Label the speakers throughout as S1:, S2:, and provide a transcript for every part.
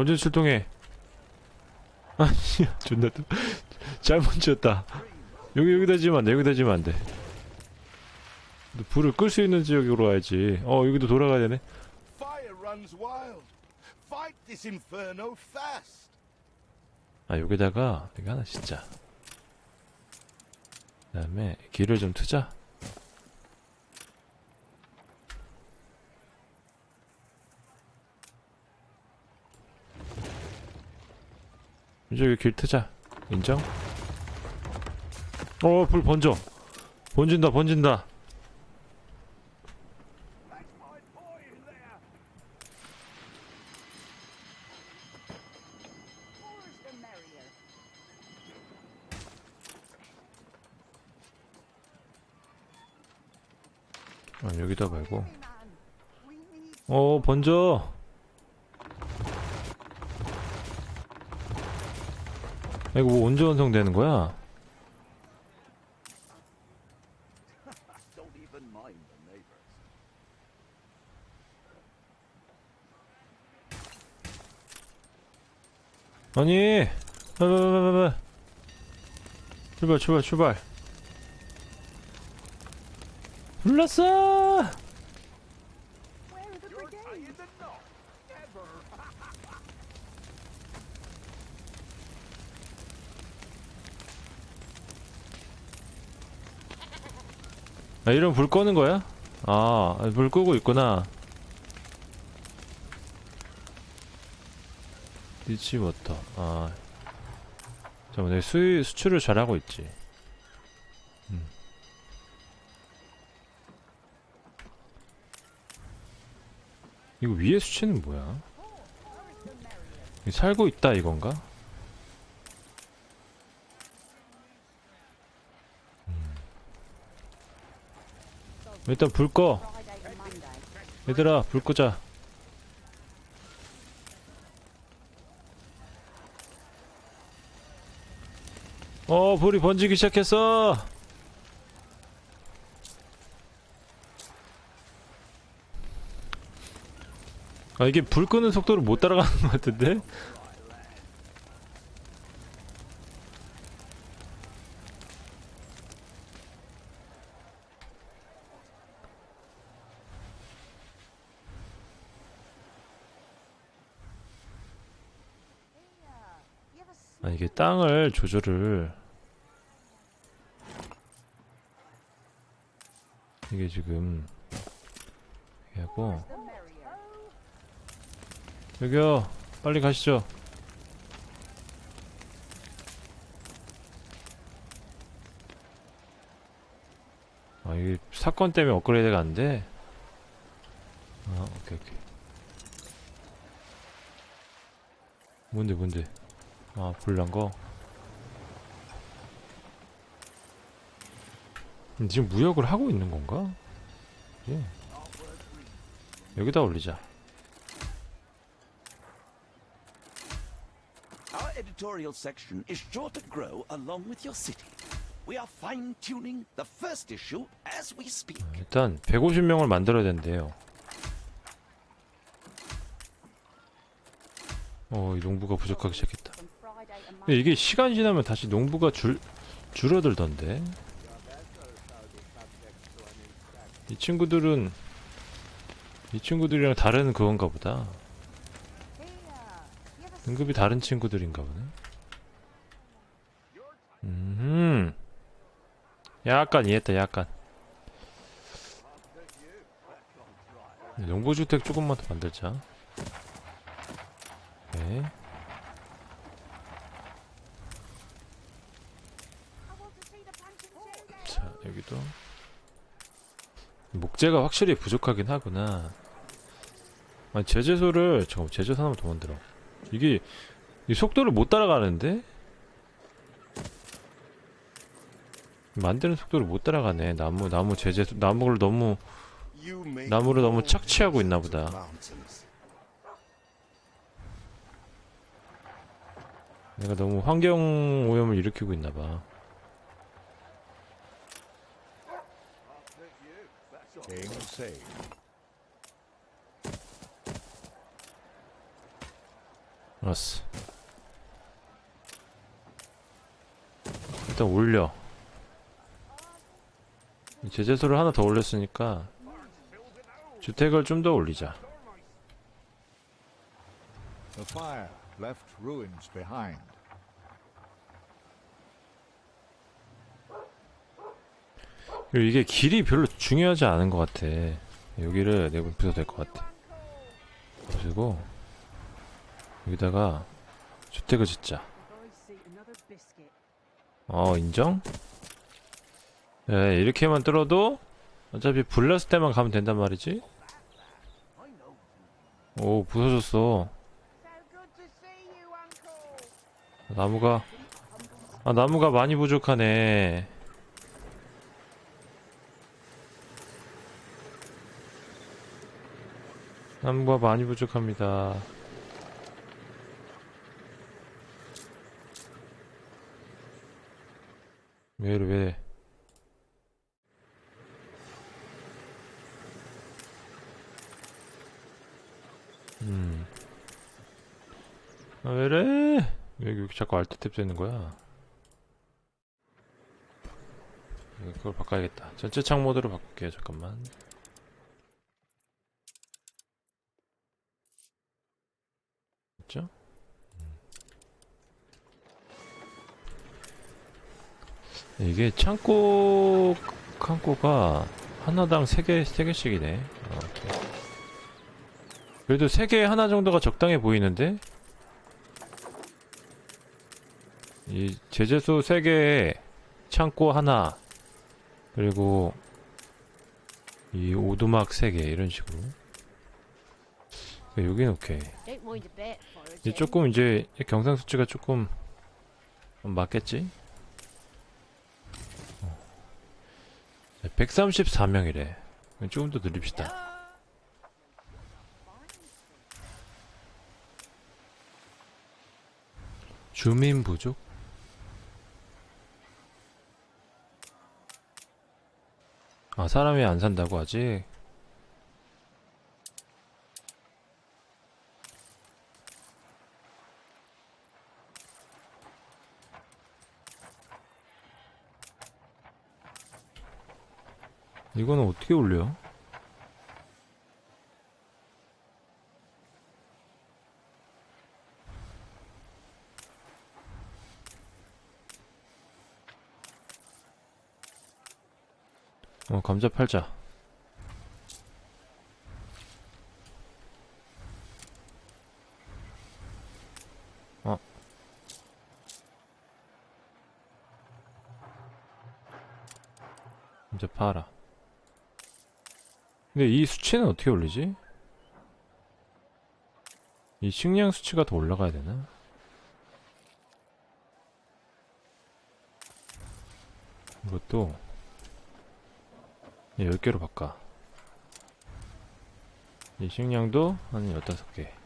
S1: 언제 출동해? 아니 존나 또 잘못 지었다. 여기 여기다 지면 안돼 여기다 지면 안돼. 불을 끌 수 있는 지역으로 와야지. 어 여기도 돌아가야 되네. 아 여기다가 여기 하나 진짜 그 다음에 길을 좀 트자 이제 여기 길 트자. 인정? 어 불 번져. 번진다 번진다. 아 여기다 말고. 어 번져 이거 뭐 언제 완성되는 거야? 아니 빨빨빨빨빨 출발 출발 출발. 불렀어
S2: Where are the brigades?
S3: the knot. Ever.
S1: 아 이러면 불 꺼는 거야? 아 불 끄고 있구나 디치워터 아 잠깐만 내가 수, 수출을 잘하고 있지 음. 이거 위에 수치는 뭐야? 살고 있다 이건가? 일단 불 꺼. 얘들아 불 끄자 어 불이 번지기 시작했어 아 이게 불 끄는 속도를 못 따라가는 것 같은데? 아 이게 땅을 조절을 이게 지금 이게 하고. 여기요 빨리 가시죠. 아 이게 사건 때문에 업그레이드가 안돼? 아 오케이 오케이. 뭔데 뭔데 아 불난 거 음, 지금 무역을 하고 있는 건가? 예. 여기다 올리자
S4: Our editorial section is sure to grow along with your city. We are fine tuning the first issue as we speak.
S1: 일단 150명을 만들어야 된대요. 어, 이 농부가 부족하기 시작했다. 근데
S2: Monday.
S1: 이게 시간 지나면 다시 농부가 줄 줄어들던데. 이 친구들은 이 친구들이랑 다른 그건가 보다. 등급이 다른 친구들인가 보네. 음. 약간 이해했다, 약간. 농부주택 조금만 더 만들자. 오케이.
S2: I want to see the punching show.
S1: 자, 여기도. 목재가 확실히 부족하긴 하구나. 아니, 제재소를, 잠깐만, 제재소 하나만 더 만들어. 이게, 이 속도를 못 따라가는데? 만드는 속도를 못 따라가네. 나무, 나무 제재소, 나무를 너무, 나무를 너무 착취하고 있나
S3: visions of
S1: 보다.
S3: mountains.
S1: 내가 너무 환경 오염을 일으키고 있나 봐.
S3: King saved.
S1: 알았어. 일단 올려. 제재소를 하나 더 올렸으니까 주택을 좀 더 올리자.
S5: The fire left ruins behind.
S1: 그리고 이게 길이 별로 중요하지 않은 것 같아. 여기를 내가 부숴도 될것 같아. 그리고 여기다가 주택을 짓자. 어 인정? 네 이렇게만 뚫어도 어차피 불났을 때만 가면 된단 말이지 오 부서졌어. 나무가 아 나무가 많이 부족하네 나무가 많이 부족합니다 왜 왜 음. 아, 왜래? 왜 이렇게 자꾸 알트 탭 되는 거야? 그걸 바꿔야겠다. 전체 창 모드로 바꿀게요. 잠깐만. 됐죠? 음. 이게 창고 창고가 하나당 세 개, 세 개씩이네. 어, 오케이. 그래도 세개 하나 정도가 적당해 보이는데? 이 제재소 세 개에 창고 하나 그리고 이 오두막 세개 이런 식으로 네, 여긴 오케이 이제 조금 이제 경상 수치가 조금 맞겠지? 134명이래 조금 더 늘립시다 주민 부족? 아 사람이 안 산다고 아직? 이거는 어떻게 올려? 어, 감자 팔자. 어. 감자 팔아. 근데 이 수치는 어떻게 올리지? 이 식량 수치가 더 올라가야 되나? 이것도 10개로 바꿔 이 식량도 한 15개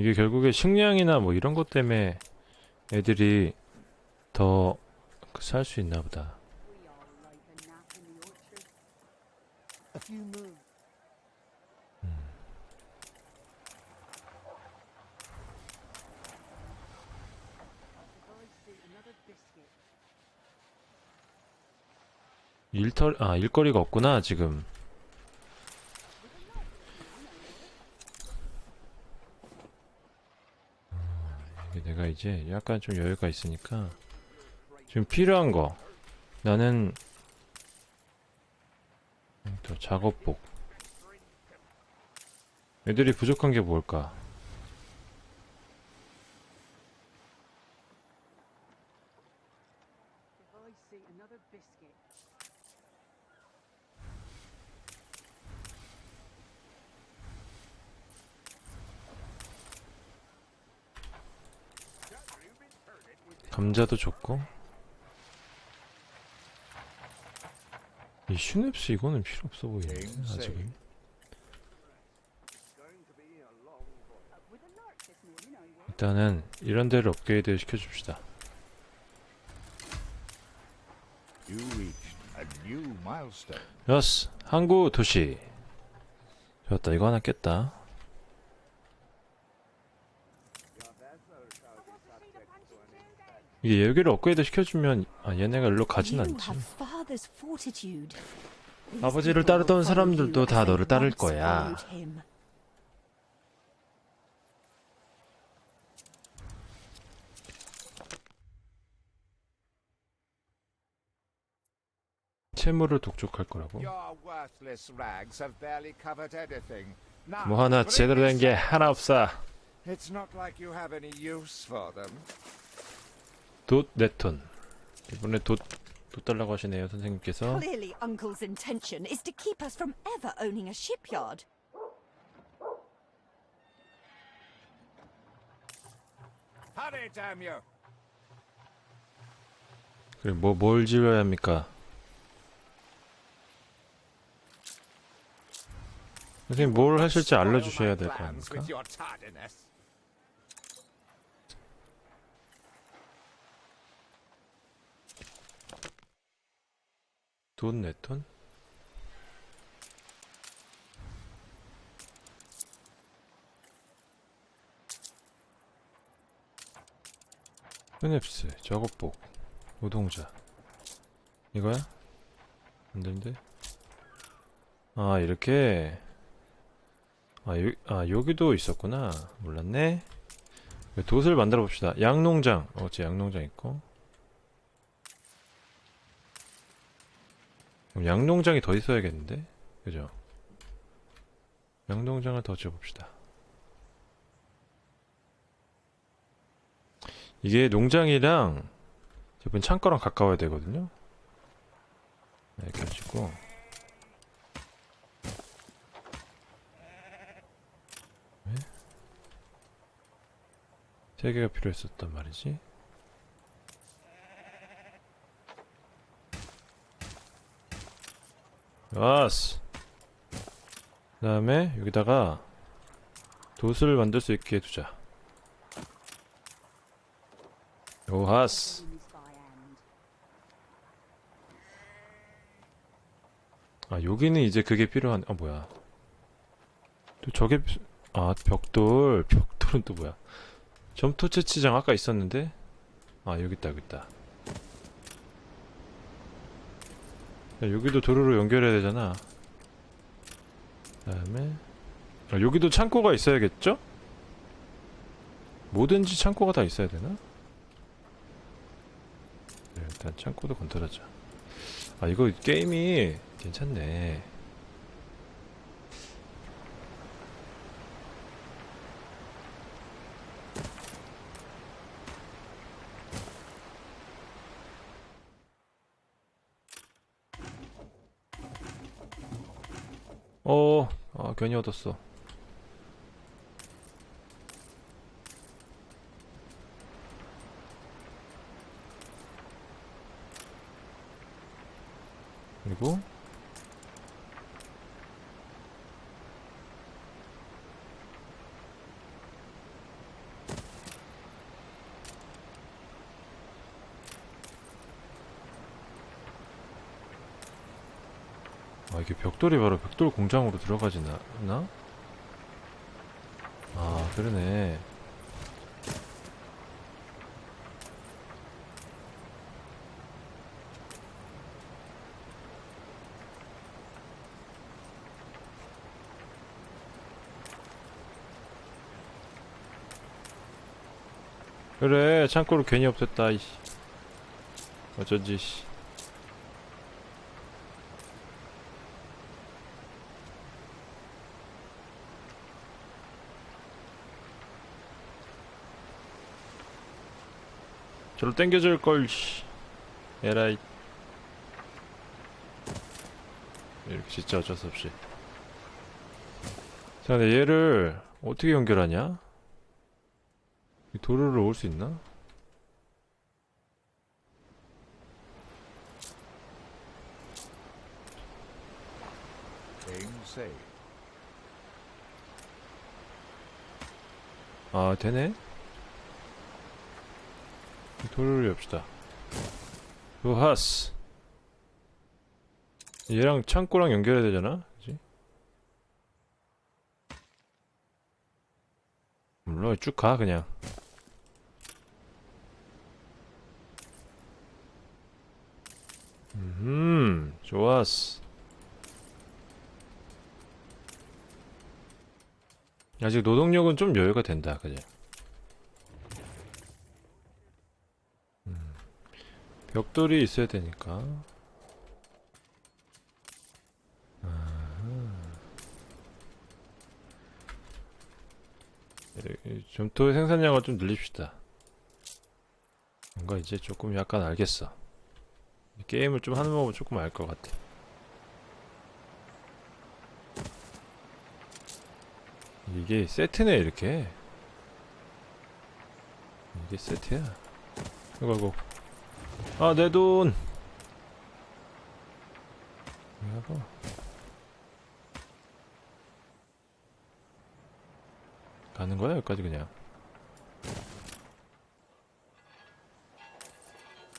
S1: 이게 결국에 식량이나 뭐 이런 것 때문에 애들이 더 살 수 있나 보다
S2: biscuit.
S1: 일털 아 일거리가 없구나 지금 이제 약간 좀 여유가 있으니까 지금 필요한 거. 나는 또 작업복. 애들이 부족한 게 뭘까 감자도 좋고 이 슈넵스 이거는 필요 없어 보이네 아직은 일단은 이런 데를 업그레이드 시켜줍시다. 여스 항구 도시. 좋았다. 이거 하나 깼다. 이게 여기를 업그레이드 시켜주면 아 얘네가 일로 가진 않지. 아버지를 따르던 사람들도 다 너를 따를 거야. 채무를 독촉할 거라고. 뭐 하나 제대로 된 게. 하나 없어. 돛 네톤. 이번에 돛, 돛 달라고 하시네요, 선생님께서.
S6: Clearly, Uncle's intention is to keep us from ever owning a shipyard.
S5: Hurry, damn you!
S1: 그래, 뭐, 뭘 지어야 합니까? 선생님, 뭘 하실지 알려주셔야 될 거 아닙니까?
S5: with your tardiness.
S1: 돈 네톤? 흐넵스, 작업복, 노동자. 이거야? 안 되는데? 아, 이렇게. 아, 여, 아, 여기도 있었구나. 몰랐네. 돛을 만들어 봅시다. 양농장. 어, 제 양농장 있고. 그럼 양농장이 더 있어야겠는데? 그죠? 양농장을 더 지어봅시다. 이게 농장이랑 저번 창고랑 가까워야 되거든요? 네, 이렇게 해주고 왜? 세 개가 필요했었단 말이지? 와스. 그 다음에 여기다가 돛을 만들 수 있게 해두자. 오하스. 아 여기는 이제 그게 필요한 아 뭐야. 또 저게 피- 아 벽돌. 벽돌은 또 뭐야. 점토 채취장 아까 있었는데? 아 여기 있다 여기 있다 야, 여기도 도로로 연결해야 되잖아 그 다음에 아, 여기도 창고가 있어야겠죠? 뭐든지 창고가 다 있어야 되나? 네, 일단 창고도 건드려자 아 이거 게임이 괜찮네 어, 아, 괜히 얻었어. 그리고 벽돌이 바로 벽돌 공장으로 들어가지 나? 나? 아 그러네 그래 창고를 괜히 없앴다 이씨 어쩐지 씨 저로 땡겨줄 걸. 씨. 에라이. 이렇게 진짜 어쩔 수 없이. 자, 근데 얘를 어떻게 연결하냐? 이 도로를 올 수 있나? 아, 되네. 돌을 엽시다. 우하스. 얘랑 창고랑 연결해야 되잖아? 그지? 물론 쭉 가, 그냥. 음, 좋았어. 아직 노동력은 좀 여유가 된다, 그지? 벽돌이 있어야 되니까. 이- 점토의 생산량을 좀 늘립시다. 뭔가 이제 조금 약간 알겠어. 이 게임을 좀 하는 법은 조금 알 것 같아. 이게 세트네 이렇게. 이게 세트야. 이거 이거. 아 내 돈. 이거. 가는 거야 여기까지 그냥.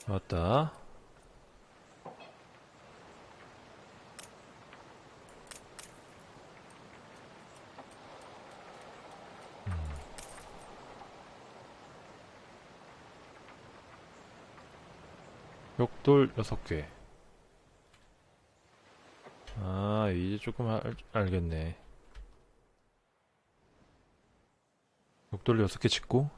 S1: 왔다. 벽돌 6개. 아, 이제 조금 알, 알겠네. 벽돌 6개 짓고.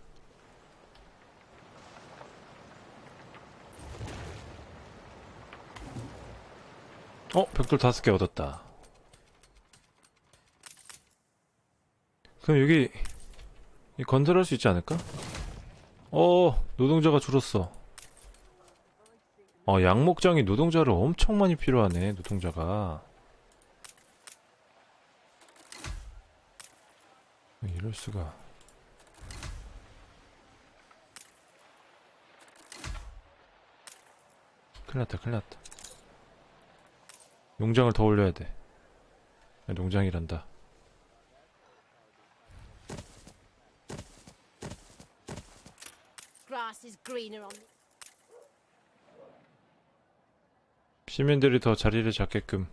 S1: 어, 벽돌 5개 얻었다. 그럼 여기, 이 건설할 수 있지 않을까? 어, 노동자가 줄었어. 어, 양목장이 노동자를 엄청 많이 필요하네, 노동자가. 이럴 수가. 큰일 났다, 큰일 났다. 농장을 더 올려야 돼. 야, 농장이란다.
S7: Grass is greener on
S1: 시민들이 더 자리를 잡게끔.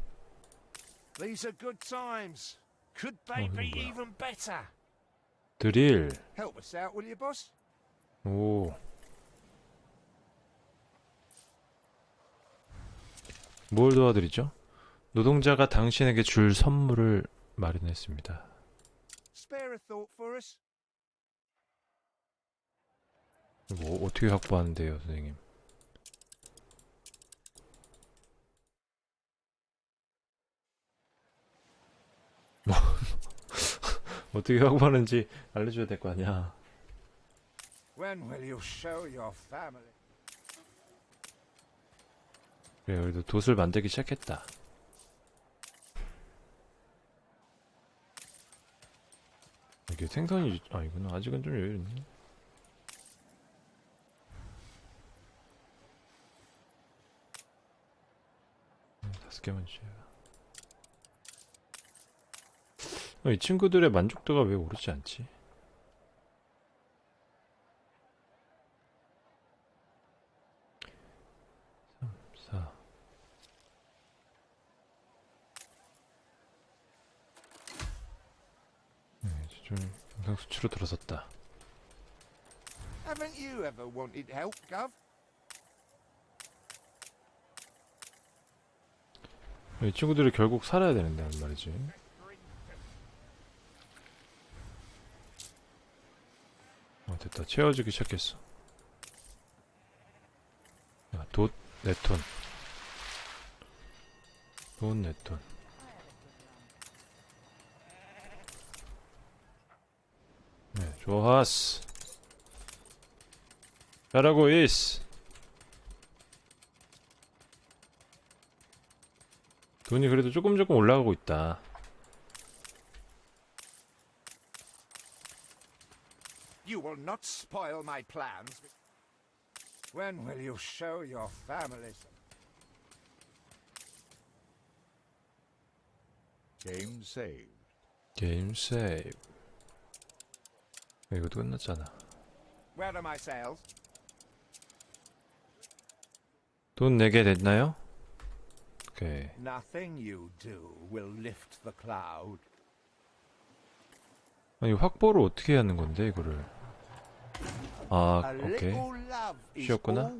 S3: These are good times.
S8: Could they
S1: Oh,
S8: be even better?
S1: 드릴.
S3: Help us out, will you, boss?
S1: 오. 뭘 도와드리죠? 노동자가 당신에게 줄 선물을 마련했습니다.
S3: Spare a thought for us?
S1: 뭐 어떻게 확보하는데요, 선생님? 어떻게 확보하는지 알려줘야 될 거 아니야.
S3: When will you show your family?
S1: 그래, 그래도 돛을 만들기 시작했다. 이게 생선이 아니구나. 아직은 좀 여유 있네. 음, 다섯 개만 주세요. 어, 이 친구들의 만족도가 왜 오르지 않지? 네, 이제 좀 영상 수치로 들어섰다.
S3: Haven't you ever wanted help, Gov?
S1: 이 친구들이 결국 살아야 되는데 한 말이지. 됐다. 채워지기 시작했어. 야, 돛, 네 톤. 돛, 네 톤. 네, 좋았어. 잘하고 있어. 돈이 그래도 조금 조금 올라가고 있다.
S3: not spoil my plans. When will you show your family some?
S5: Game saved.
S1: 게임 세이브. 이것도 끝났잖아.
S3: Where are my sales?
S1: 돈 내게 됐나요? 오케이.
S3: Nothing you do will lift the cloud.
S1: 아니 확보를 어떻게 하는 건데 이거를? 아 오케이. 쉬었구나.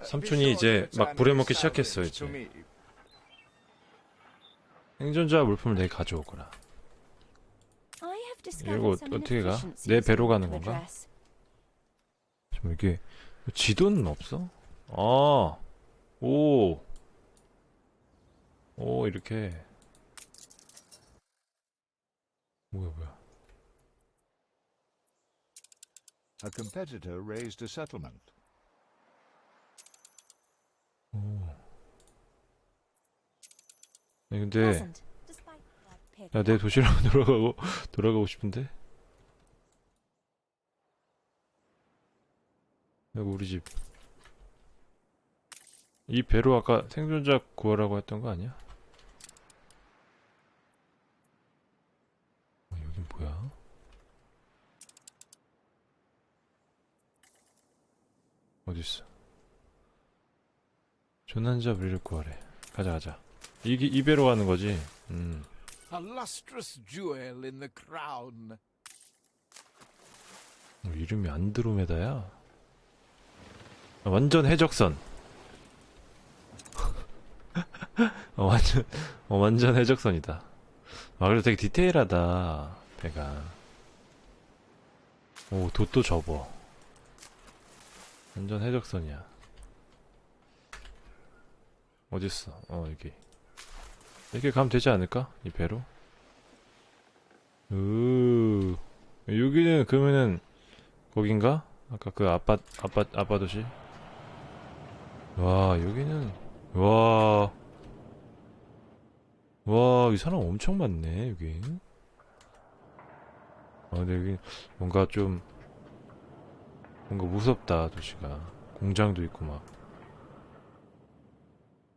S3: uh,
S1: 삼촌이 이제 막 부려먹기
S3: his
S1: 시작했어,
S3: salvage to
S1: 이제. 생존자 물품을 내게 가져오거라. 이거 어떻게 가? 내 배로 가는 건가? 지금 이게 지도는 없어? 아, 오, 오 이렇게 뭐야 뭐야?
S5: A competitor raised a settlement.
S1: 오. 아니, 근데. 야 내 도시로 돌아가고 돌아가고 싶은데. 여기 우리 집. 이 배로 아까 생존자 구하라고 했던 거 아니야? 어, 여긴 뭐야? 어딨어? 조난자 무리를 구하래. 가자 가자. 이게 이 배로 가는 거지. 음. 어, 이름이 안드로메다야? 아, 완전 해적선. 어, 완전, 어, 완전 해적선이다. 아, 그래도 되게 디테일하다, 배가. 오, 돛도 접어. 완전 해적선이야. 어딨어? 어, 여기. 이렇게 가면 되지 않을까? 이 배로? 으, 여기는 그러면은, 거긴가? 아까 그 아빠 아빠 아빠 도시? 와 여기는 와. 와, 이 사람 엄청 많네, 여기. 아, 근데 여기 뭔가 좀 뭔가 무섭다, 도시가. 공장도 있고 막.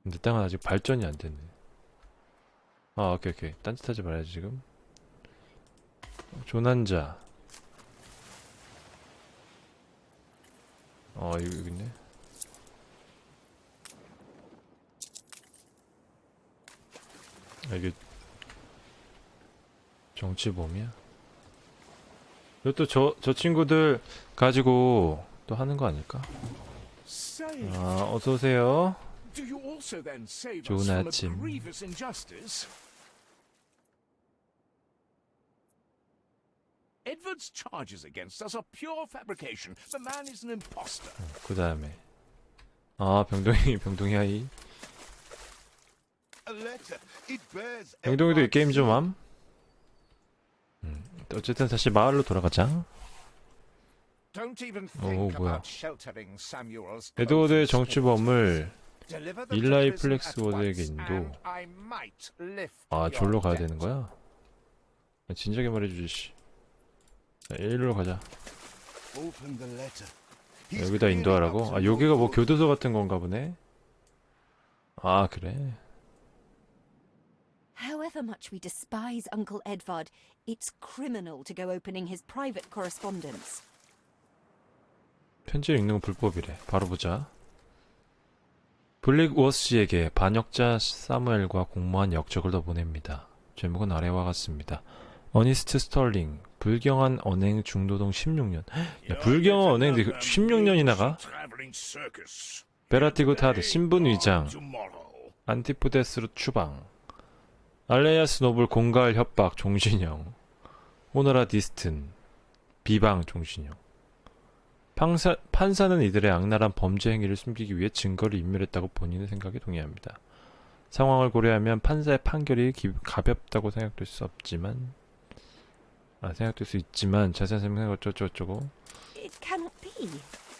S1: 근데 땅은 아직 발전이 안 됐네. 아, 오케이, 오케이. 딴짓하지 말아야지, 지금. 조난자. 어, 여기, 여기 있네. 이게 정치범이야? 이것도 저, 저 친구들 가지고 또 하는 거 아닐까? 아, 어서오세요. 좋은 아침.
S3: Edward's charges against us are pure fabrication. The man is an impostor.
S1: 그 다음에. 아, 병동이, 병동이 하이. 병동이도 이 게임 좀. 함? 음, 어쨌든 다시 마을로 돌아가자. 오, 뭐야. 에드워드의 정치범을 일라이 플렉스워드에게 인도. 아, 졸로 가야. 되는 거야? 야, 진작에 말해주지, 씨. 자, 일로 가자. 여기다 인도하라고? 아, 여기가 뭐. 교도소 같은 건가 보네? 아, 그래.
S6: However much we despise Uncle Edvard, it's criminal to go opening his private correspondence.
S1: 편지를 읽는 건 불법이래. 바로 보자. 블랙 워스에게 반역자 사무엘과 공모한 역적을 더 보냅니다. 제목은 아래와 같습니다. 어니스트 스털링, 불경한 언행 중노동 16년. 야, 불경한 그 16년이나 가? 베라티고 타드, 신분 위장, 안티포데스로 추방, 알레아스 노블 공갈 협박 종신형, 호노라 디스튼, 비방 종신형. 판사, 판사는 이들의 악랄한 범죄 행위를 숨기기 위해 증거를 인멸했다고 본인의 생각에 동의합니다. 상황을 고려하면 판사의 판결이 기- 가볍다고 생각될 수 없지만, 아, 생각될 수 있지만, 자세한 설명 어쩌고저쩌고.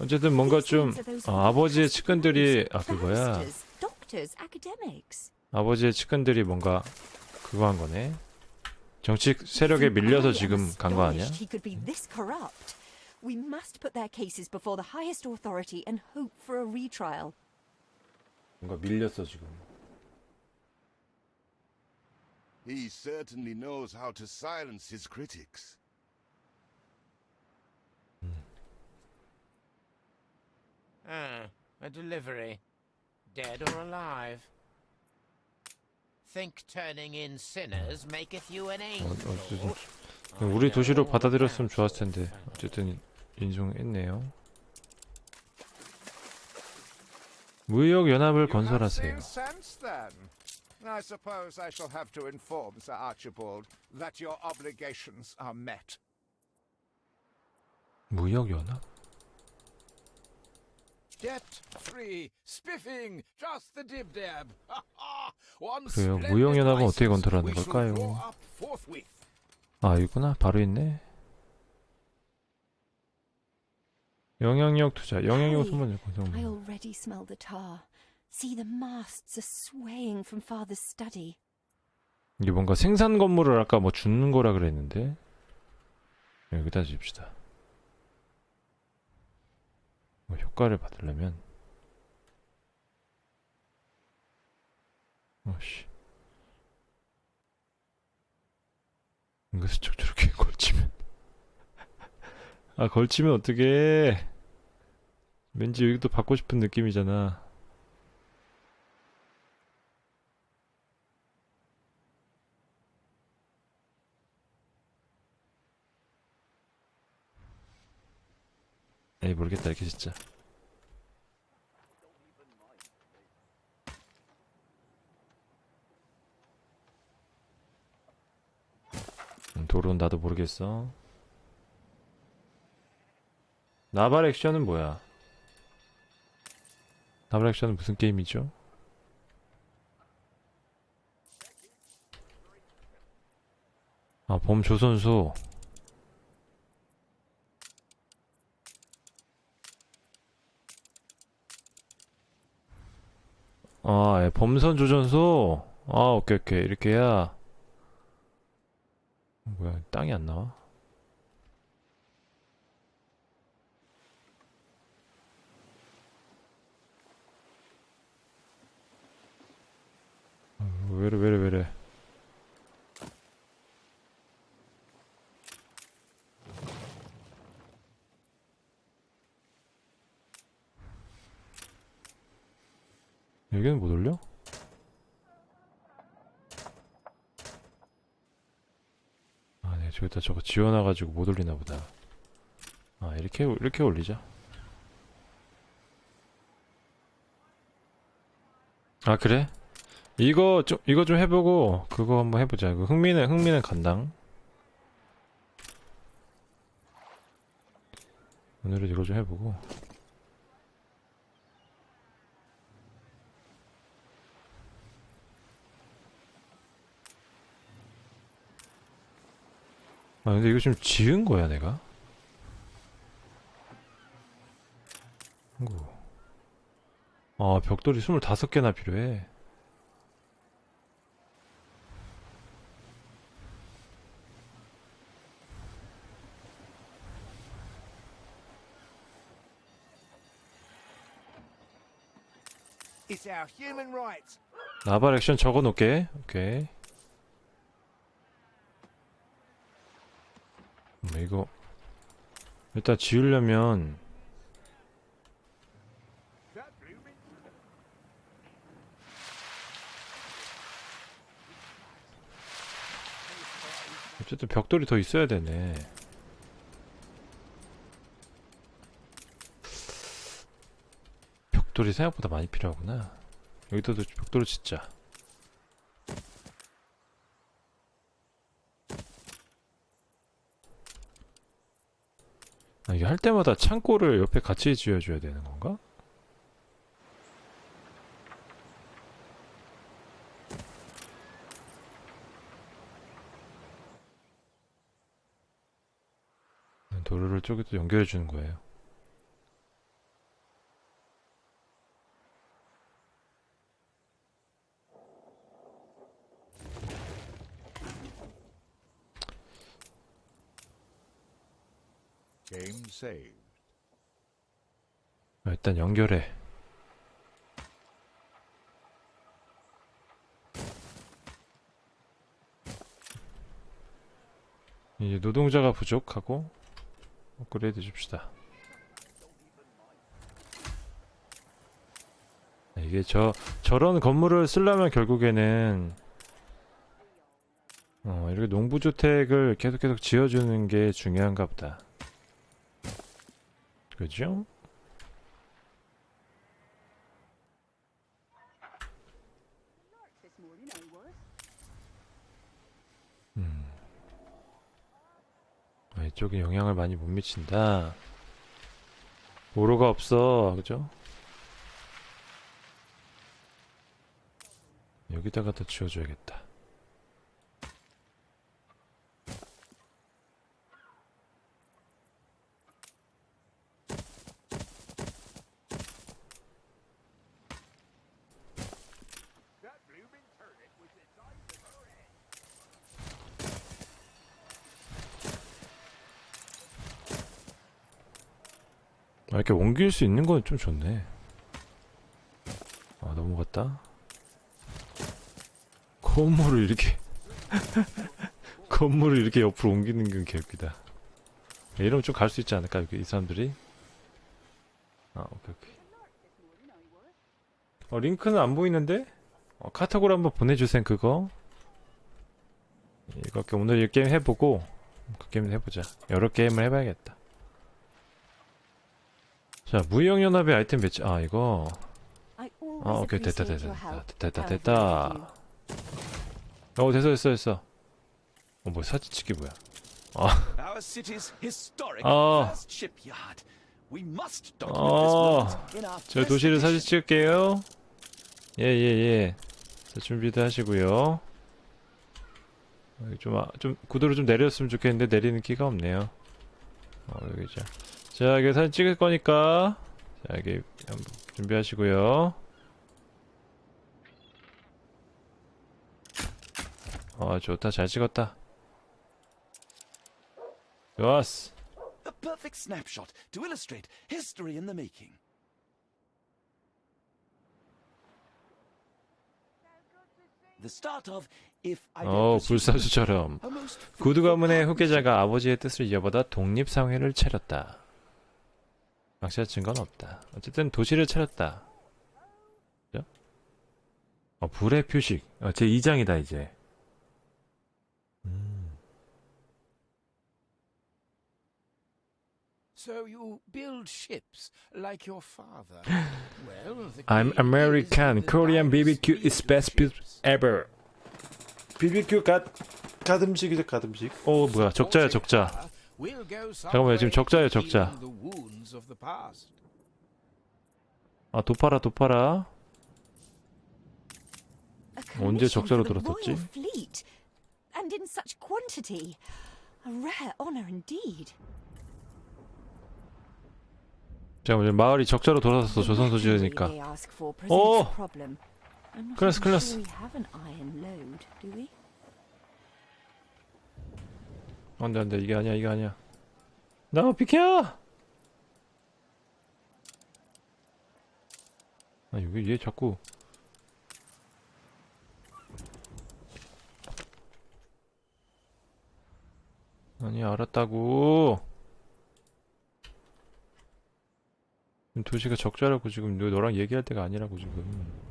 S1: 어쨌든 뭔가 좀,
S6: of
S1: 아버지의 측근들이, 아, 그거야. 아버지의 측근들이 뭔가, 그거 한 거네. 정치 세력에 밀려서 지금 간 거 아니야?
S6: We must put their cases before the highest authority and hope for a retrial.
S1: 뭔가 밀렸어, 지금.
S7: He certainly knows how to silence his critics.
S2: Ah, a delivery. Dead or alive? Think turning in sinners maketh you an angel.
S1: 어쨌든 우리 도시로 받아들였으면 좋았을 텐데 어쨌든 인종했네요. 무역 연합을 건설하세요.
S3: I suppose I shall have to inform Sir Archibald that your obligations are met.
S1: 무역 연합? 그래요.
S8: splendid
S1: 무역 연합은 어떻게
S8: shall
S1: 걸까요? 아 있구나. 바로 있네. 영향력 투자. 영향력 소문을
S6: I already smell the tar. See, the masts are swaying from father's study.
S1: 이게 뭔가 생산 건물을 아까 뭐 주는 거라 그랬는데 여기다 줍시다. 뭐 효과를 받으려면. 어씨. 은근슬쩍 저렇게 걸치면. 아 걸치면 어떡해. 왠지 여기도 받고 싶은 느낌이잖아 에이 모르겠다 이렇게 진짜. 음, 도로는 나도 모르겠어. 나발 액션은 뭐야? 나발 액션은 무슨 게임이죠? 아 범조선소 아, 예, 범선 조전소. 아, 오케이, 오케이. 이렇게 해야. 뭐야, 땅이 안 나와? 아, 왜래, 왜래, 왜래. 여기는 못 올려? 아, 네, 저기다 저거 지워놔가지고 못 올리나 보다. 아, 이렇게, 이렇게 올리자. 아, 그래? 이거 좀, 이거 좀 해보고, 그거 한번 해보자. 그 흥미는, 흥미는 간당. 오늘은 이거 좀 해보고. 아 근데 이거 지금 지은 거야 내가? 아 벽돌이 25개나 필요해. 나발 액션 적어 놓을게 오케이 이거 일단 지으려면 어쨌든 벽돌이 더 있어야 되네. 벽돌이 생각보다 많이 필요하구나. 여기다도 벽돌을 짓자 아, 이게 할 때마다 창고를 옆에 같이 지어줘야 되는 건가? 도로를 저기도 연결해 주는 거예요.
S5: Game saved.
S1: 아, 일단 연결해. 이제 노동자가 부족하고 업그레이드 줍시다. 이게 저 저런 건물을 쓰려면 결국에는 어, 이렇게 농부 주택을 계속 계속 지어주는 게 중요한가 보다. 그죠? 음. 아, 이쪽에 영향을 많이 못 미친다. 오로가 없어, 그죠? 여기다가 더 지워줘야겠다. 이렇게 옮길 수 있는 건 좀 좋네. 아, 넘어갔다. 건물을 이렇게 건물을 이렇게 옆으로 옮기는 건 개웃기다. 이러면 좀 갈 수 있지 않을까, 여기 이 사람들이? 아, 오케이, 오케이. 어, 링크는 안 보이는데? 어, 카톡으로 한번 보내주셈, 그거. 이거 오늘 이 게임 해보고, 그 게임 해보자. 여러 게임을 해봐야겠다. 자, 무역연합의 아이템 배치, 아, 이거. 아, 오케이, 됐다, 됐다, 됐다. 됐다, 됐다. 어, 됐어, 됐어, 됐어. 어, 뭐, 사진 찍기 뭐야. 아. 아,
S4: our
S1: 저 도시를 사진. 찍을게요. 예, 예, 예. 자, 준비도 하시고요. 좀, 아, 좀, 구도를 좀 내렸으면 좋겠는데, 내리는 키가 없네요. 어, 여기, 자. 자, 여기 사진 찍을 거니까, 자, 여기, 준비하시고요. 어, 좋다. 잘 찍었다. 좋았어.
S4: A perfect snapshot to illustrate history in the making. The start of If I
S1: 어, 불사조처럼. 구두 가문의. 후계자가 아버지의 뜻을 이어받아 독립 상회를 차렸다. 확실한 증거는 없다. 어쨌든 도시를 차렸다. 그죠? 어, 불의 표식. 어, 제 2장이다, 이제. 음.
S8: So you build ships like your father. well, the
S1: I'm American. Korean BBQ is best built
S8: ships.
S1: ever. BBQ 갓, 갓 음식이죠, 갓 음식. 어, 뭐야, 적자야, 적자. 잠깐만요, 지금 적자예요, 적자. 아, 도파라, 도파라. 언제 적자로 들었었지? 잠깐만요, 마을이 적자로 돌아섰어, 조선소 지으니까. Oh!
S6: a problem. I'm not
S1: Class,
S6: even
S1: class.
S6: sure we have an iron load, do we?
S1: 안 돼, 안 돼. 이게 아니야, 이게 아니야. 나 비켜! 아, 여기 얘 자꾸. 아니, 알았다고. 지금 도시가 적자라고 지금 너- 너랑 얘기할 때가 아니라고 지금.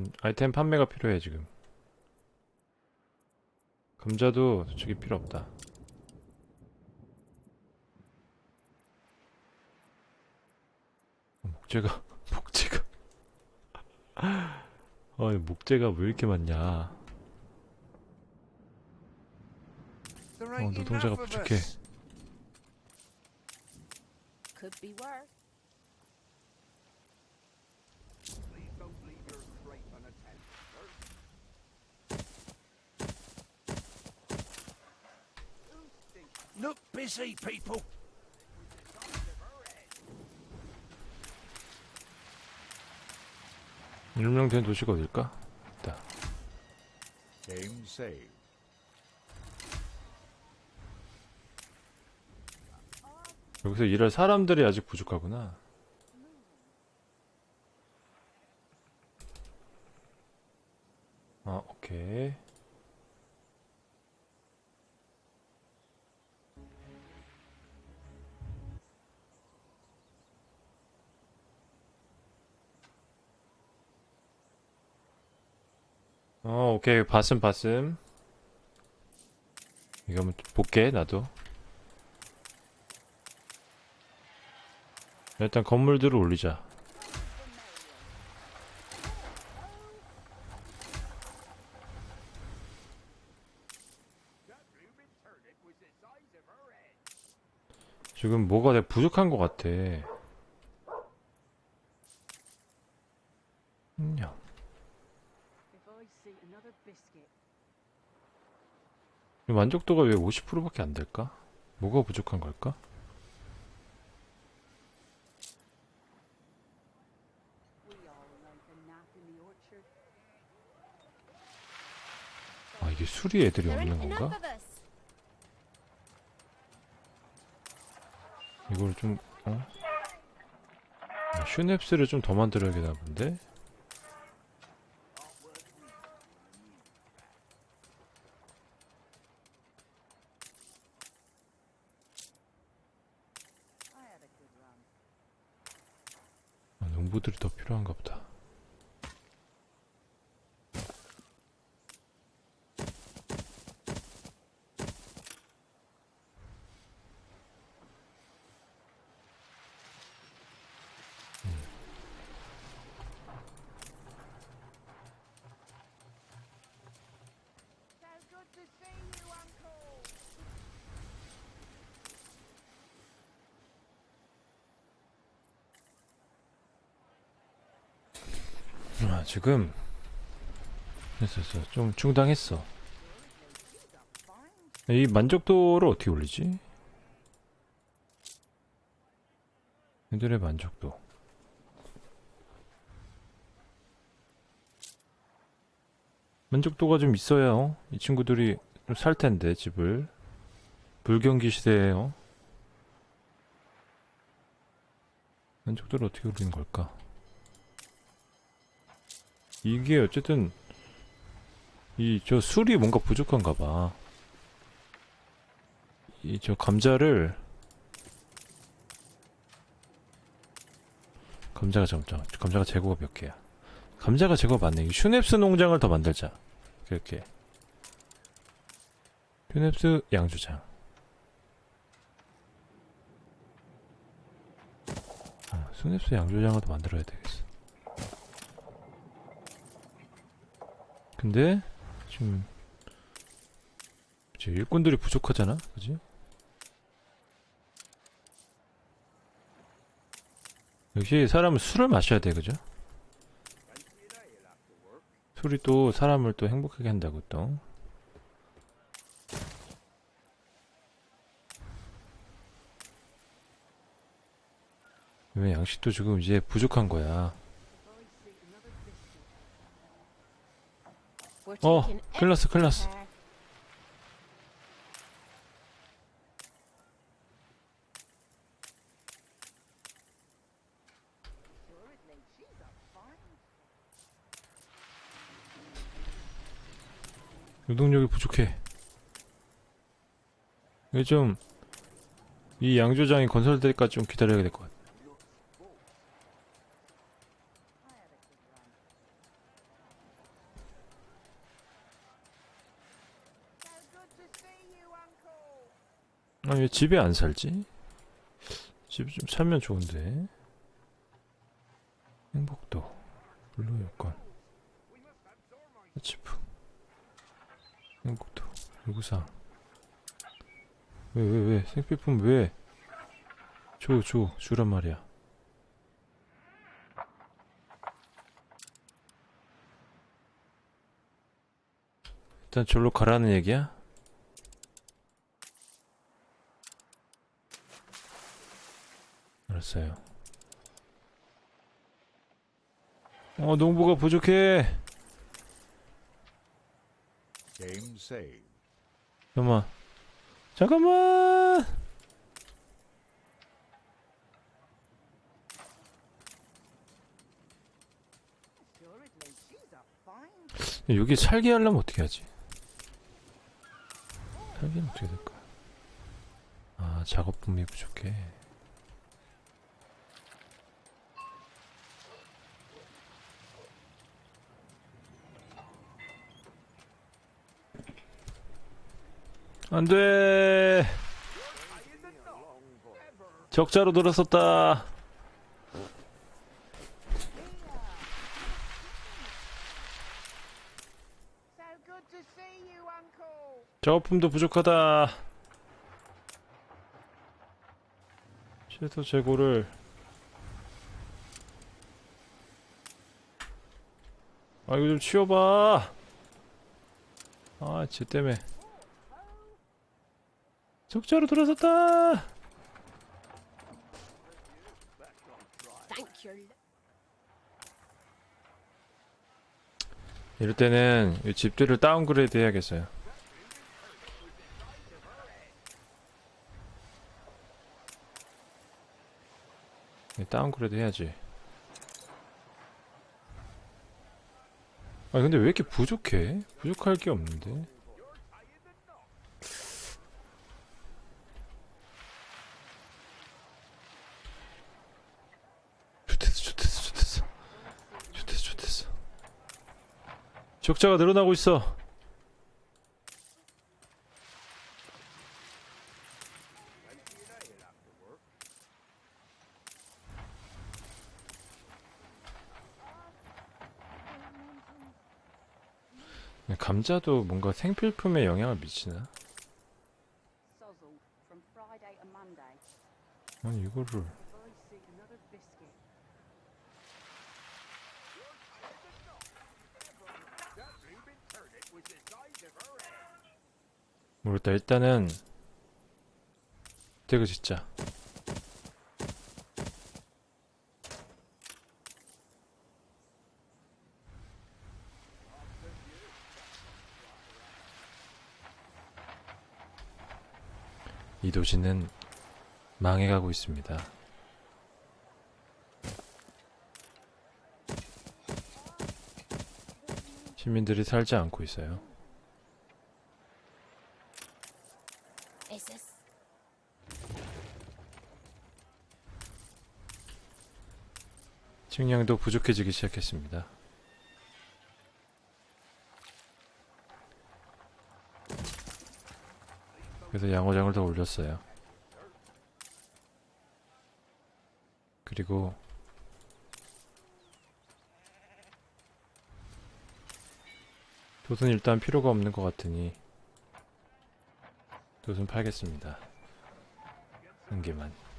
S1: 음, 아이템 판매가 필요해 지금. 감자도 솔직히 필요 없다. 어, 목재가 목재가. 아 목재가 왜 이렇게 많냐? 어 노동자가 부족해
S3: us.
S2: Could be worse.
S4: Look busy, people.
S1: 유명된 도시가 어딜까? 있다
S5: Game saved.
S1: 여기서 일할 사람들이 아직 부족하구나 오케이. 어, 오케이. 봤음, 봤음. 이거 한번 볼게, 나도. 일단 건물들을 올리자. 지금 뭐가 내가 부족한 것 같아. 냐.
S2: If I see another biscuit.
S1: 만족도가 왜 50%밖에 안 될까? 뭐가 부족한 걸까? 아 이게 수리 애들이 없는 건가? 이걸 좀 어? 아, 슈넵스를 좀 더 만들어야겠나 본데?
S2: I had a good run.
S1: 아, 농부들이 더 필요한가 보다.
S2: So good to see you, Uncle.
S1: 아, 지금 됐어, 됐어. 좀 중당했어. 이 만족도를 어떻게 올리지? 애들의 만족도. 만족도가 좀 있어야 어? 이 친구들이 좀 살 텐데 집을 불경기 시대에요. 만족도를 어떻게 올리는 걸까? 이게 어쨌든 이 저 술이 뭔가 부족한가 봐. 이 저 감자를 감자가 잠깐 감자가 재고가 몇 개야? 감자가 재고가 많네. 이 schnapps 농장을 더 만들자. 그렇게. schnapps 양주장. 아, schnapps 양주장을 더 만들어야 되겠어. 근데 지금 이제 일꾼들이 부족하잖아, 그지? 역시 사람은 술을 마셔야 돼, 그죠? 술이 또 사람을 또 행복하게 한다고 또. 왜 양식도 지금 이제 부족한 거야. 어,
S2: taking
S1: 큰일 났어, 큰일 났어.
S2: care. Assuredly, she's a fine
S1: 노동력이 부족해. 이게 좀, 이 양조장이 건설될 때까지 좀 기다려야 될 것 같아.
S2: So good to see you, Uncle.
S1: 아, 왜 집에 안 살지? 집에 좀 살면 좋은데. 행복도, 물로 여건, 치프, 행복도, 요구사항. 왜, 왜, 왜, 생필품 왜? 줘, 줘, 주란 말이야. 일단 절로 가라는 얘기야? 알았어요. 어, 농부가 부족해. 잠깐만. 잠깐만. 여기 살게 하려면 어떻게 하지? 살기는 어떻게 될까? 아 작업 분이 부족해. 안돼. 적자로
S2: Uncle.
S1: 작업품도 부족하다. 최소 재고를 아 이거 좀 치워봐. 아, 쟤 때문에 적자로 돌아섰다. 이럴 때는 이 집들을 downgrade 해야겠어요. 네, downgrade 해야지. 아 근데 왜 이렇게 부족해? 부족할 게 없는데. 좋댔어, 좋댔어, 좋댔어. 좋댔어, 좋댔어. 적자가 늘어나고 있어. 감자도 뭔가 생필품에 영향을 미치나?
S2: Sozzle from Friday to Monday.
S1: 아니 이거를
S2: I see another biscuit.
S1: 모르겠다. 일단은 대그 짓자. 이 도시는 망해가고 있습니다. 시민들이 살지 않고 있어요 식량도 부족해지기 시작했습니다. 그래서 양어장을 더 올렸어요. 그리고 돛은 일단 필요가 없는 것 같으니 돛은 팔겠습니다. 한 개만.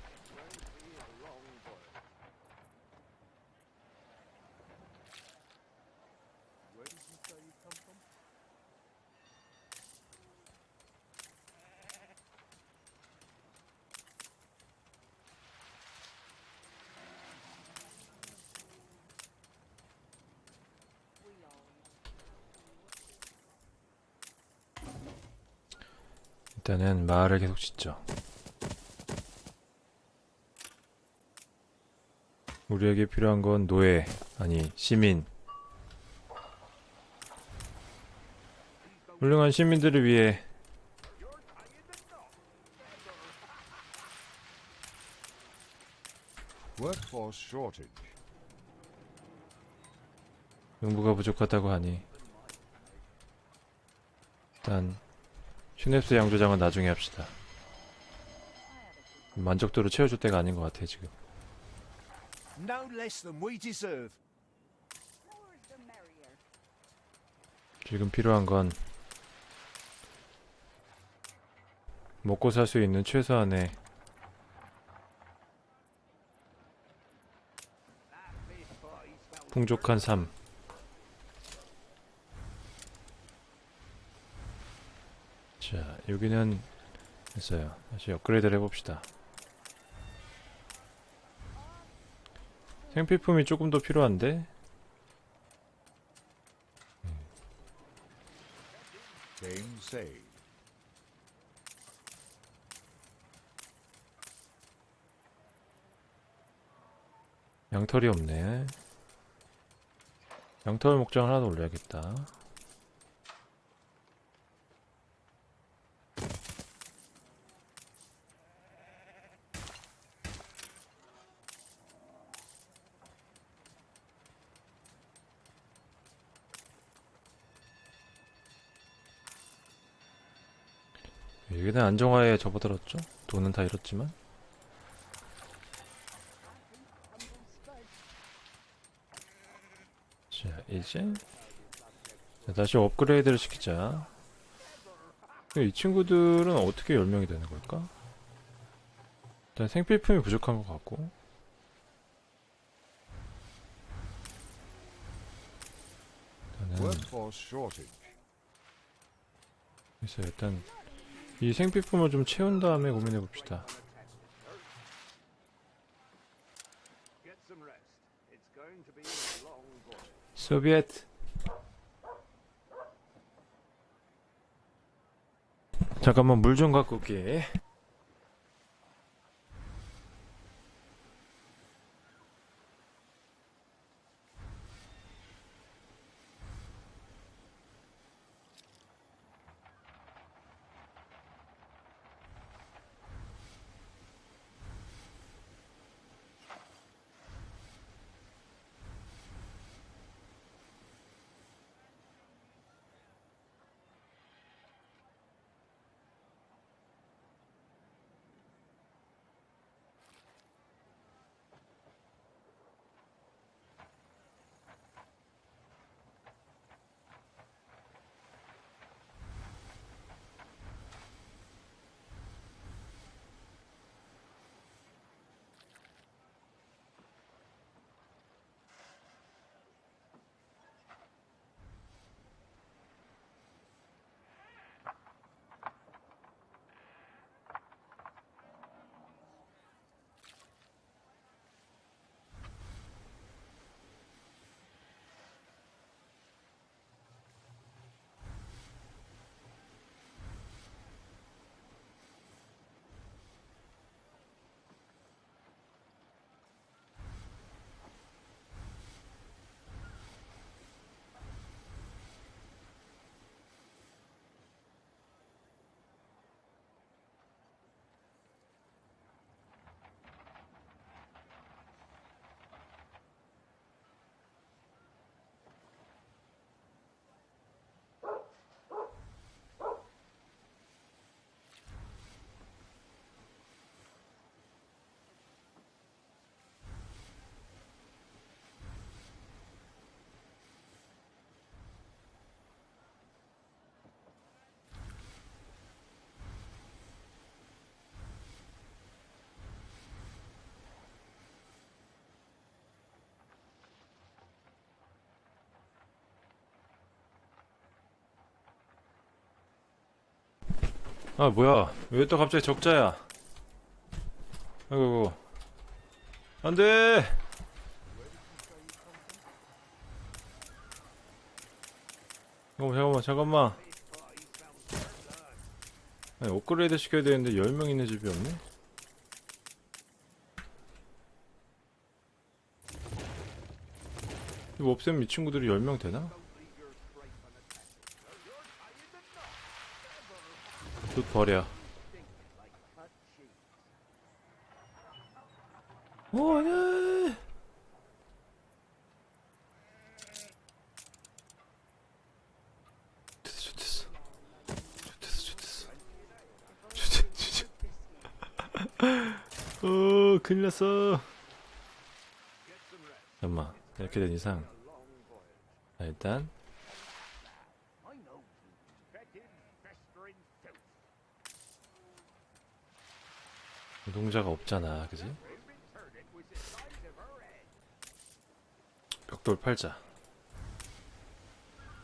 S1: 일단은 마을을 계속 짓죠. 우리에게 필요한 건 노예, 아니 시민. 훌륭한 시민들을 위해. 농부가 부족하다고 하니 일단 슈넵스 양조장은 나중에 합시다. 만족도로 채워줄 때가 아닌 것 같아 지금. 지금 필요한 건 먹고 살 수 있는 최소한의 풍족한 삶. 자, 여기는 됐어요. 다시 업그레이드를 해봅시다. 생필품이 조금 더 필요한데
S5: saved.
S1: 양털이 없네. 양털 목장 하나 더 올려야겠다. 여기는 안정화에 접어들었죠. 돈은 다 잃었지만. 자, 이제 자, 다시 업그레이드를 시키자. 이 친구들은 어떻게 10명이 되는 걸까? 일단 생필품이 부족한 것 같고. 일단은. 그래서 일단 이 생필품을 좀 채운 다음에 고민해 봅시다. 소비에트. 잠깐만 물 좀 갖고 올게. 아 뭐야? 왜 또 갑자기 적자야? 아이고 안돼! 잠깐만 잠깐만 잠깐만. 아니, 업그레이드 시켜야 되는데 10명 있는 집이 없네? 이거 없애면 이 친구들이 10명 되나? 뚝 버려. 오, 아니야. 됐어, 됐어. 됐어, 됐어. 좋댔어, 좋댔어. 어, 큰일 났어. 잠깐만, 이렇게 된 이상. 자, 일단, 노동자가 없잖아, 그지? 벽돌 팔자.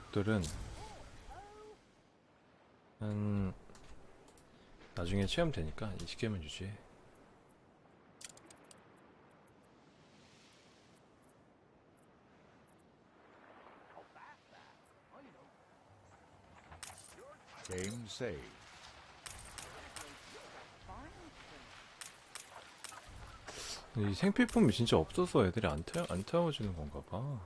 S1: 벽돌은 한 나중에 체험 되니까 20개만 유지해.
S5: Game saved.
S1: 이 생필품이 진짜 없어서 애들이 안, 태, 안 태워지는 건가 봐.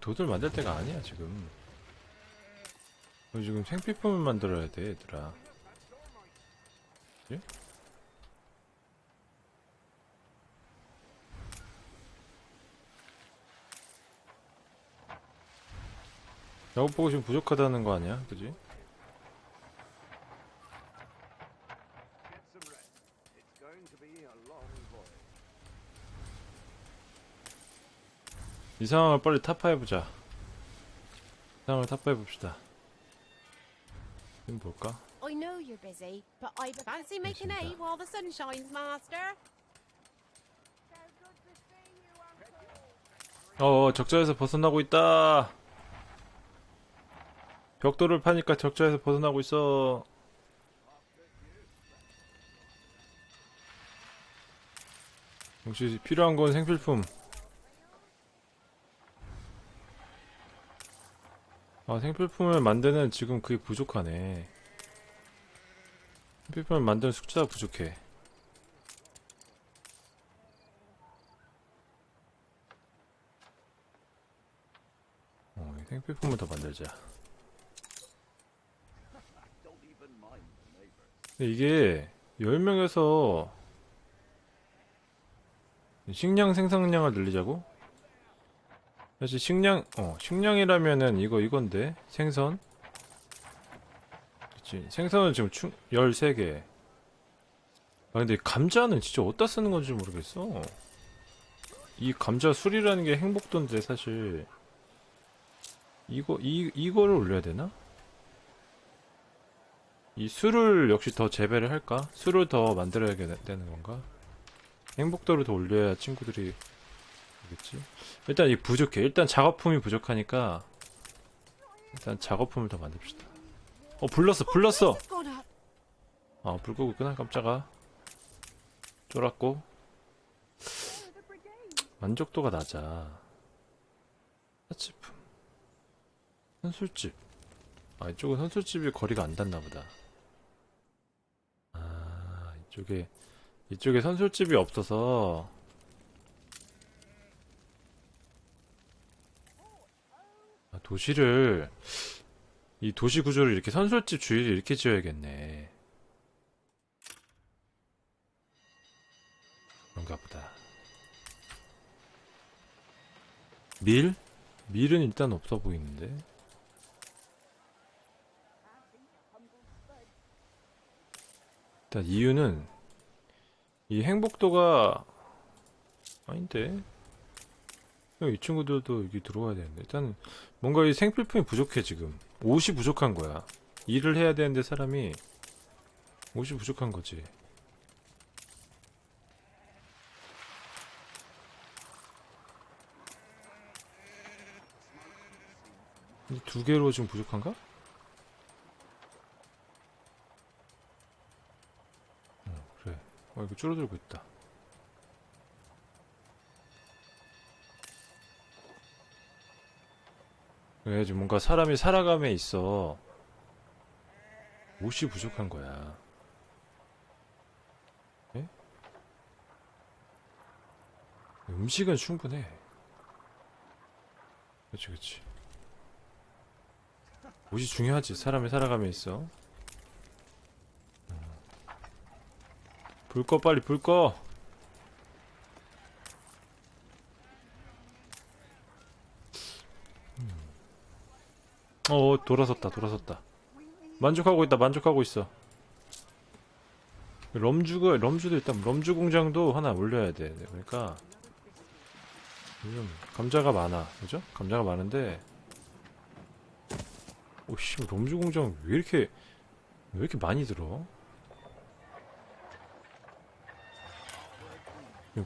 S1: 도들 만들 때가 아니야 지금. 우리 지금 생필품을 만들어야 돼 얘들아. 예? 작업복이 지금 부족하다는 거 아니야? 그지?
S3: Get some rest. It's going to be a long voyage.
S1: 이 상황을 빨리 타파해보자. 이 상황을 타파해봅시다. 이건 뭘까?
S9: I know you're busy, but I fancy making hay while the sun shines, Master.
S1: 어, 적자에서 벗어나고 있다. 벽돌을 파니까 적자에서 벗어나고 있어. 역시 필요한 건 생필품. 아, 생필품을 만드는 지금 그게 부족하네. 생필품을 만드는 숫자가 부족해. 어, 이 생필품을 더 만들자. 근데 이게 10명에서 식량 생산량을 늘리자고? 사실 식량, 어, 식량이라면은 이거 이건데 생선 그치 생선은 지금 충 13개 아 근데 감자는 진짜 어디다 쓰는 건지 모르겠어 이 감자 술이라는 게 행복도인데 사실 이거 이 이거를 올려야 되나? 이 술을 역시 더 재배를 할까? 술을 더 만들어야 되- 되는 건가? 행복도를 더 올려야 친구들이 되겠지? 일단 이 부족해. 일단 작업품이 부족하니까 일단 작업품을 더 만듭시다. 어 불렀어 불렀어.
S6: It's gone up.
S1: 아불 끄고 있구나 깜짝아. 쫄았고 만족도가 낮아. 사치품 선술집. 아 이쪽은 선술집이 거리가 안 닿나 보다. 아 이쪽에 이쪽에 선술집이 없어서 도시를 이 도시 구조를 이렇게 선술집 주위를 이렇게 지어야겠네. 그런가 보다. 밀? 밀은 일단 없어 보이는데. 일단 이유는 이 행복도가 아닌데 이 친구들도 여기 들어와야 되는데 일단 뭔가 이 생필품이 부족해 지금 옷이 부족한 거야 일을 해야 되는데 사람이 옷이 부족한 거지 이두 개로 지금 부족한가? 어, 그래. 어, 이거 줄어들고 있다. 그래야지 뭔가 사람이 살아감에 있어. 옷이 부족한 거야. 예? 음식은 충분해. 그치, 그치. 옷이 중요하지. 사람이 살아감에 있어. 불 꺼, 빨리 불 꺼! 어, 돌아섰다, 돌아섰다. 만족하고 있다, 만족하고 있어. 럼주가, 럼주도 일단, 럼주 공장도 하나 올려야 돼. 그러니까, 요즘 감자가 많아. 그죠? 감자가 많은데, 오씨, 럼주 공장 왜 이렇게, 왜 이렇게 많이 들어?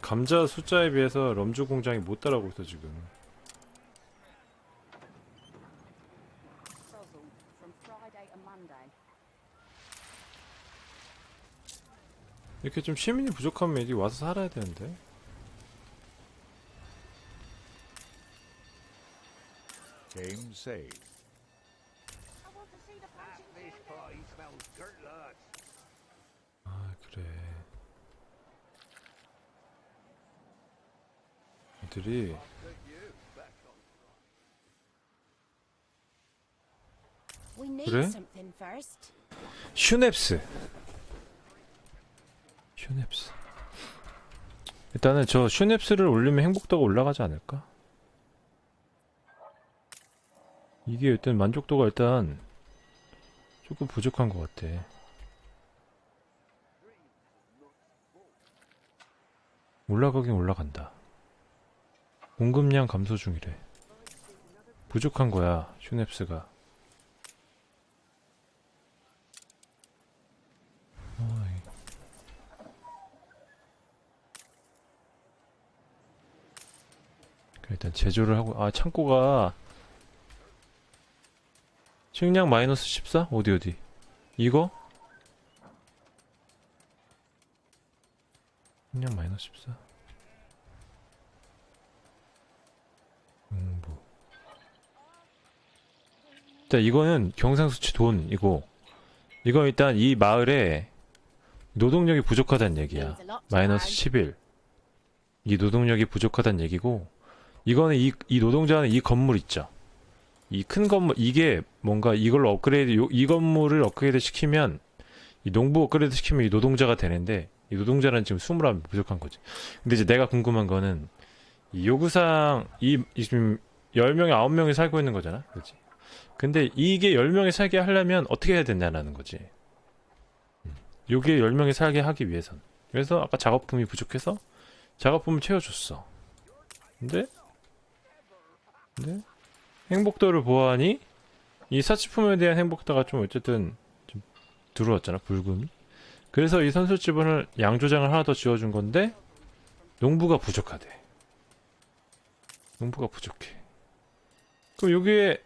S1: 감자 숫자에 비해서 럼주 공장이 못 따라오고 있어, 지금.
S9: from Friday to Monday.
S1: 이렇게 좀 시민이 부족하면 여기 와서 살아야 되는데.
S5: Game saved.
S3: Dirt large.
S1: 아, 그래. 애들이. Schnapps. Schnapps. 일단은 저 schnapps를 올리면 행복도가 올라가지 않을까? 이게 일단 만족도가 일단 조금 부족한 것 같아. 올라가긴 올라간다. 공급량 감소 중이래. 부족한 거야, 슈넵스가. 어이. 그래, 일단 제조를 하고, 아, 창고가 식량 마이너스 14? 어디 어디? 이거? 식량 마이너스 14? 공부 일단 이거는 경상수치 돈 이거 이거 일단 이 마을에 노동력이 부족하다는 얘기야 마이너스
S9: know.
S1: 11. 이 노동력이 부족하다는 얘기고, 이거는 이, 이 노동자는 이 건물 있죠. 이 큰 건물, 이게 뭔가 이걸로 업그레이드, 요, 이 건물을 업그레이드 시키면, 이 농부 업그레이드 시키면 이 노동자가 되는데, 이 노동자는 지금 21명 부족한 거지. 근데 이제 내가 궁금한 거는, 이 요구사항, 이, 이 지금 10명에 9명이 살고 있는 거잖아? 그지 근데 이게 10명이 살게 하려면 어떻게 해야 되냐라는 거지. 음. 요게 10명이 살게 하기 위해선. 그래서 아까 작업품이 부족해서 작업품을 채워줬어. 근데 근데 행복도를 보아하니 이 사치품에 대한 행복도가 좀 어쨌든 좀 들어왔잖아 불금이. 그래서 이 선술집을 양조장을 하나 더 지어준 건데 농부가 부족하대. 농부가 부족해. 그럼 여기에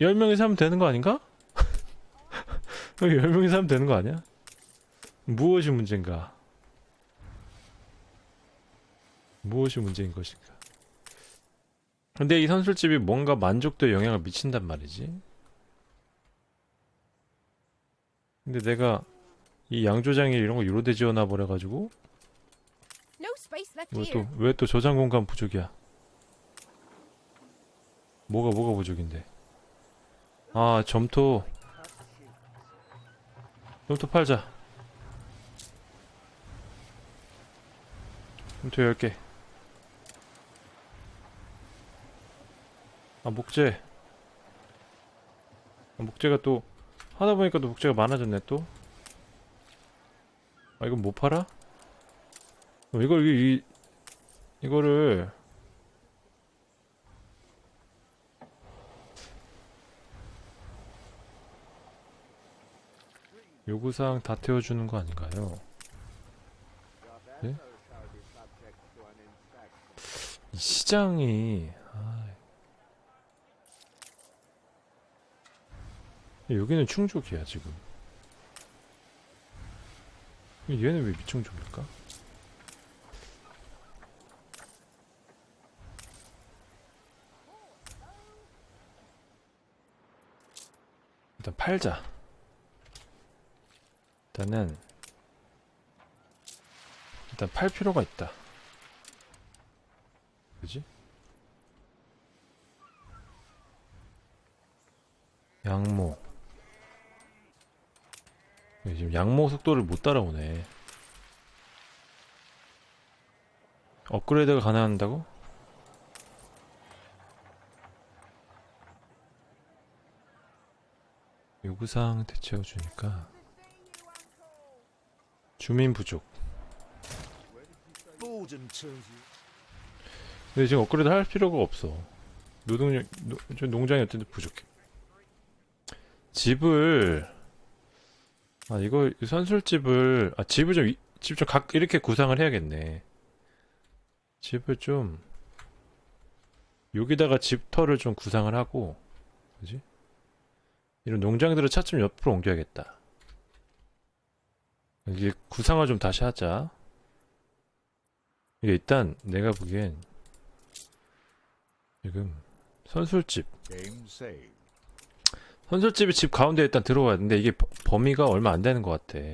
S1: 10명이 살면 되는 거 아닌가? 여기 10명이 살면 되는 거 아니야? 무엇이 문제인가? 무엇이 문제인 것인가? 근데 이 선술집이 뭔가 만족도에 영향을 미친단 말이지. 근데 내가 이 양조장에 이런 거 유로대 지어놔 버려가지고 왜. 또 왜 또 저장 공간 부족이야? 뭐가 뭐가 부족인데? 아 점토 점토 팔자. 점토 10개. 아 목재. 아, 목재가 또 하다 보니까 또 목재가 많아졌네 또. 아 이건 못 팔아? 어, 이걸 이, 이 이거를 요구사항 다 태워주는 거 아닌가요? 네? 이 시장이 여기는 충족이야 지금 얘는 왜 미충족일까? 일단 팔자. 일단은 일단 팔 필요가 있다. 그지? 양모. 지금 양모 속도를 못 따라오네. 업그레이드가 가능한다고? 요구사항 대체해주니까 주민 부족. 근데 지금 업그레이드 할 필요가 없어 노동력 노, 저 농장이 어쨌든 부족해 집을 아 이거 이 선술집을 아 집을 좀 집 좀 각 이렇게 구상을 해야겠네. 집을 좀 여기다가 집터를 좀 구상을 하고 그지? 이런 농장들을 차츰 옆으로 옮겨야겠다. 이게 구상을 좀 다시 하자. 이게 일단 내가 보기엔 지금 선술집.
S5: Game saved.
S1: 선술집이 집 가운데 일단 들어와야 되는데 이게 버- 범위가 얼마 안 되는 것 같아